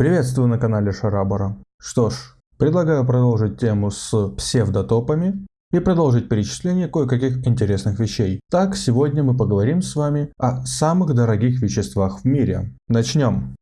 Приветствую на канале Шарабара. Что ж, предлагаю продолжить тему с псевдотопами и продолжить перечисление кое-каких интересных вещей. Так, сегодня мы поговорим с вами о самых дорогих веществах в мире. Начнем.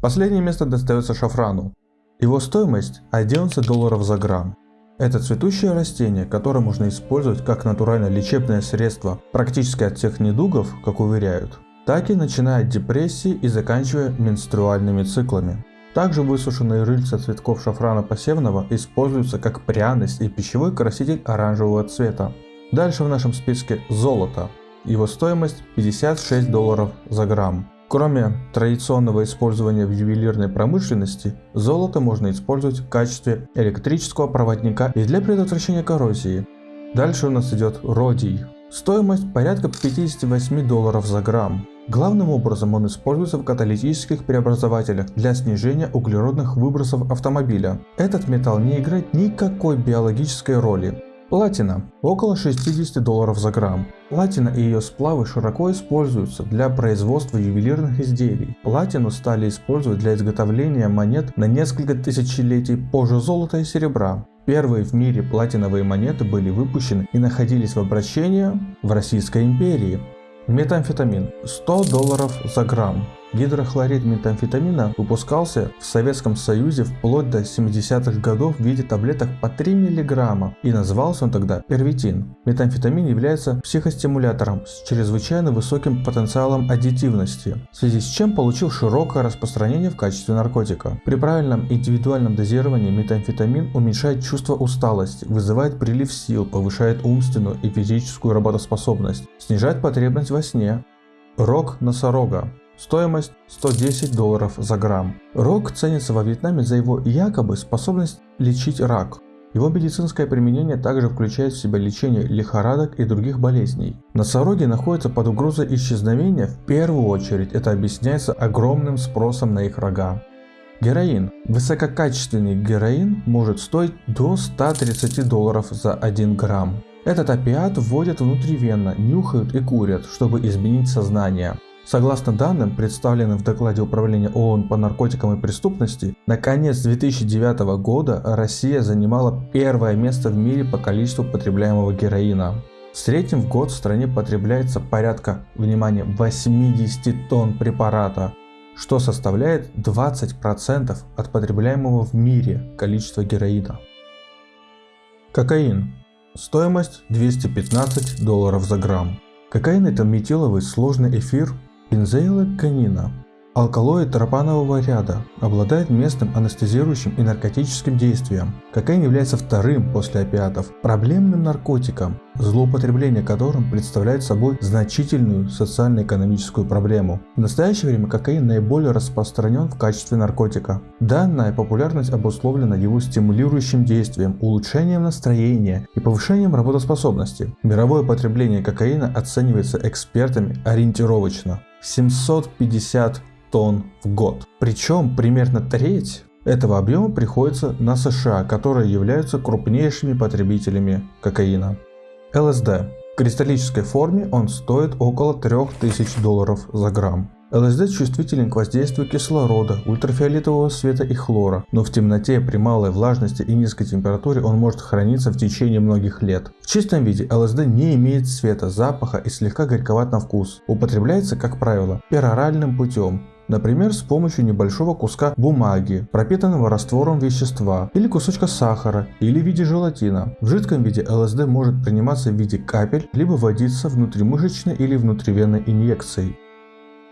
Последнее место достается шафрану. Его стоимость 11 долларов за грамм. Это цветущее растение, которое можно использовать как натуральное лечебное средство практически от всех недугов, как уверяют, так и начиная от депрессии и заканчивая менструальными циклами. Также высушенные рыльца цветков шафрана посевного используются как пряность и пищевой краситель оранжевого цвета. Дальше в нашем списке золото. Его стоимость 56 долларов за грамм. Кроме традиционного использования в ювелирной промышленности, золото можно использовать в качестве электрического проводника и для предотвращения коррозии. Дальше у нас идет родий. Стоимость порядка 58 долларов за грамм. Главным образом он используется в каталитических преобразователях для снижения углеродных выбросов автомобиля. Этот металл не играет никакой биологической роли. Платина – около 60 долларов за грамм. Платина и ее сплавы широко используются для производства ювелирных изделий. Платину стали использовать для изготовления монет на несколько тысячелетий позже золота и серебра. Первые в мире платиновые монеты были выпущены и находились в обращении в Российской империи. Метамфетамин 100 долларов за грамм. Гидрохлорид метамфетамина выпускался в Советском Союзе вплоть до 70-х годов в виде таблеток по 3 мг и назывался он тогда первитин. Метамфетамин является психостимулятором с чрезвычайно высоким потенциалом аддитивности, в связи с чем получил широкое распространение в качестве наркотика. При правильном индивидуальном дозировании метамфетамин уменьшает чувство усталости, вызывает прилив сил, повышает умственную и физическую работоспособность, снижает потребность во сне. Рог носорога Стоимость 110 долларов за грамм. Рог ценится во Вьетнаме за его якобы способность лечить рак. Его медицинское применение также включает в себя лечение лихорадок и других болезней. Носороги находятся под угрозой исчезновения, в первую очередь это объясняется огромным спросом на их рога. Героин. Высококачественный героин может стоить до 130 долларов за 1 грамм. Этот опиат вводят внутривенно, нюхают и курят, чтобы изменить сознание. Согласно данным, представленным в докладе Управления ООН по наркотикам и преступности, на конец 2009 года Россия занимала первое место в мире по количеству потребляемого героина. В среднем в год в стране потребляется порядка, внимание, 80 тонн препарата, что составляет 20% от потребляемого в мире количества героина. Кокаин. Стоимость 215 долларов за грамм. Кокаин это метиловый сложный эфир Бензоилоканина Алкалоид тропанового ряда обладает местным анестезирующим и наркотическим действием. Кокаин является вторым после опиатов проблемным наркотиком, злоупотребление которым представляет собой значительную социально-экономическую проблему. В настоящее время кокаин наиболее распространен в качестве наркотика. Данная популярность обусловлена его стимулирующим действием, улучшением настроения и повышением работоспособности. Мировое потребление кокаина оценивается экспертами ориентировочно 750 тонн в год. Причем примерно треть этого объема приходится на США, которые являются крупнейшими потребителями кокаина. ЛСД. В кристаллической форме он стоит около 3000 долларов за грамм. ЛСД чувствителен к воздействию кислорода, ультрафиолетового света и хлора, но в темноте при малой влажности и низкой температуре он может храниться в течение многих лет. В чистом виде ЛСД не имеет цвета, запаха и слегка горьковат на вкус. Употребляется, как правило, пероральным путем, Например, с помощью небольшого куска бумаги, пропитанного раствором вещества, или кусочка сахара, или в виде желатина. В жидком виде ЛСД может приниматься в виде капель, либо вводиться внутримышечной или внутривенной инъекцией.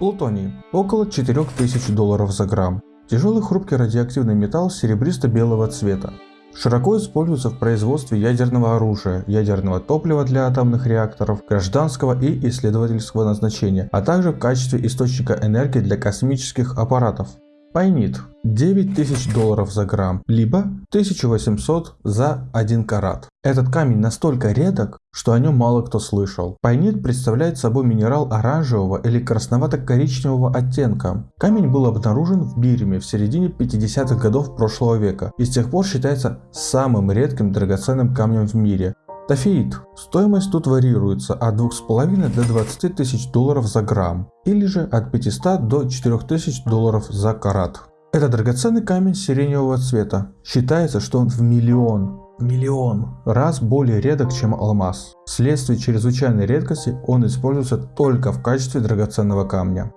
Плутоний – около 4000 долларов за грамм. Тяжелый хрупкий радиоактивный металл серебристо-белого цвета. Широко используется в производстве ядерного оружия, ядерного топлива для атомных реакторов, гражданского и исследовательского назначения, а также в качестве источника энергии для космических аппаратов. Пайнит 9000 долларов за грамм, либо 1800 за 1 карат. Этот камень настолько редок, что о нем мало кто слышал. Пайнит представляет собой минерал оранжевого или красновато-коричневого оттенка. Камень был обнаружен в Бирме в середине 50-х годов прошлого века и с тех пор считается самым редким драгоценным камнем в мире. Тафеид. Стоимость тут варьируется от 2,5 до 20 тысяч долларов за грамм, или же от 500 до 4000 долларов за карат. Это драгоценный камень сиреневого цвета. Считается, что он в миллион, миллион раз более редок, чем алмаз. Вследствие чрезвычайной редкости он используется только в качестве драгоценного камня.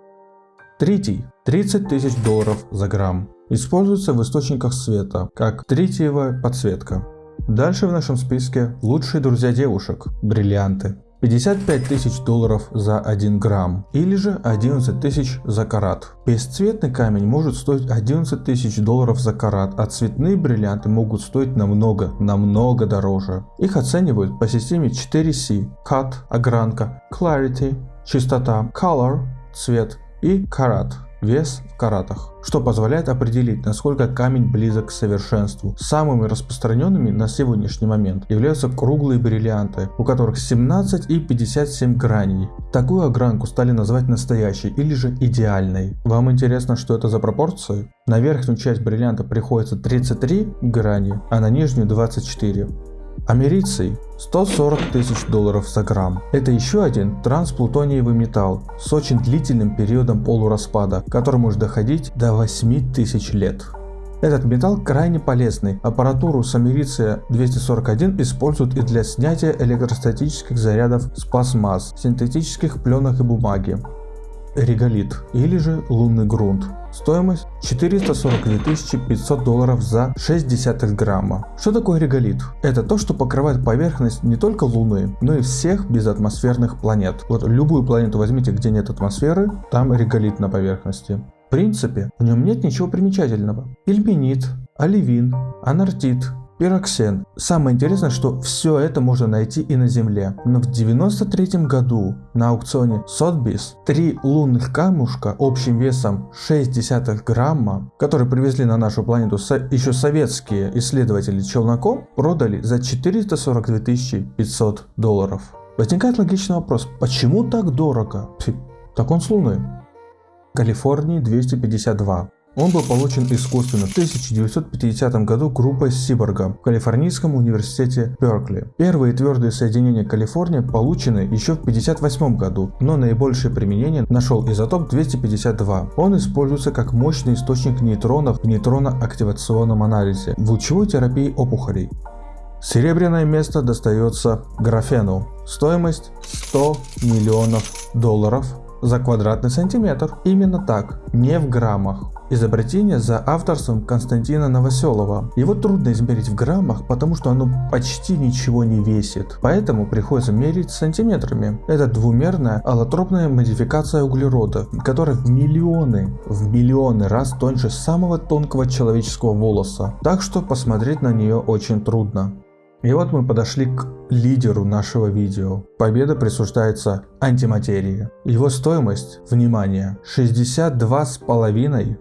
Третий. 30 тысяч долларов за грамм. Используется в источниках света, как третьевая подсветка. Дальше в нашем списке лучшие друзья девушек – бриллианты. 55 тысяч долларов за 1 грамм или же 11 тысяч за карат. Бесцветный камень может стоить 11 тысяч долларов за карат, а цветные бриллианты могут стоить намного, намного дороже. Их оценивают по системе 4C – Cut – огранка, Clarity – чистота, Color – цвет и Карат вес в каратах, что позволяет определить, насколько камень близок к совершенству. Самыми распространенными на сегодняшний момент являются круглые бриллианты, у которых 17 и 57 граней. Такую огранку стали называть настоящей или же идеальной. Вам интересно, что это за пропорции? На верхнюю часть бриллианта приходится 33 грани, а на нижнюю 24. Америций 140 тысяч долларов за грамм. Это еще один трансплутониевый металл с очень длительным периодом полураспада, который может доходить до 8 тысяч лет. Этот металл крайне полезный. Аппаратуру с америция 241 используют и для снятия электростатических зарядов с пластмасс, синтетических пленок и бумаги реголит или же лунный грунт. Стоимость 442 500 долларов за 0,6 грамма. Что такое реголит? Это то, что покрывает поверхность не только Луны, но и всех безатмосферных планет. Вот любую планету возьмите, где нет атмосферы, там реголит на поверхности. В принципе, в нем нет ничего примечательного. Ильменит, оливин, анартит, Пироксен. Самое интересное, что все это можно найти и на Земле. Но в 93 году на аукционе Сотбис три лунных камушка общим весом 0,6 грамма, которые привезли на нашу планету еще советские исследователи челноком, продали за 442 500 долларов. Возникает логичный вопрос, почему так дорого? Так он с Луны. Калифорнии 252. Он был получен искусственно в 1950 году группой Сиборга в Калифорнийском университете Беркли. Первые твердые соединения Калифорнии получены еще в 1958 году, но наибольшее применение нашел изотоп 252. Он используется как мощный источник нейтронов в нейтронно-активационном анализе в лучевой терапии опухолей. Серебряное место достается графену. Стоимость 100 миллионов долларов за квадратный сантиметр. Именно так, не в граммах. Изобретение за авторством Константина Новоселова. Его трудно измерить в граммах, потому что оно почти ничего не весит, поэтому приходится мерить сантиметрами. Это двумерная аллотропная модификация углерода, которая в миллионы, в миллионы раз тоньше самого тонкого человеческого волоса, так что посмотреть на нее очень трудно. И вот мы подошли к лидеру нашего видео. Победа присуждается антиматерии. Его стоимость, внимание, 62,5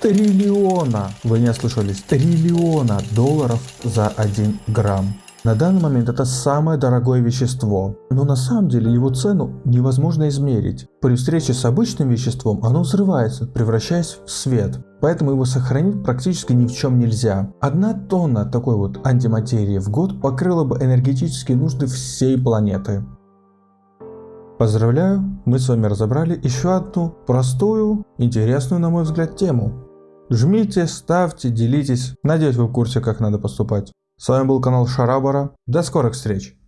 триллиона, вы не ослышались, триллиона долларов за 1 грамм. На данный момент это самое дорогое вещество, но на самом деле его цену невозможно измерить. При встрече с обычным веществом оно взрывается, превращаясь в свет, поэтому его сохранить практически ни в чем нельзя. Одна тонна такой вот антиматерии в год покрыла бы энергетические нужды всей планеты. Поздравляю, мы с вами разобрали еще одну простую, интересную на мой взгляд тему. Жмите, ставьте, делитесь. Надеюсь вы в курсе как надо поступать. С вами был канал Шарабара. До скорых встреч!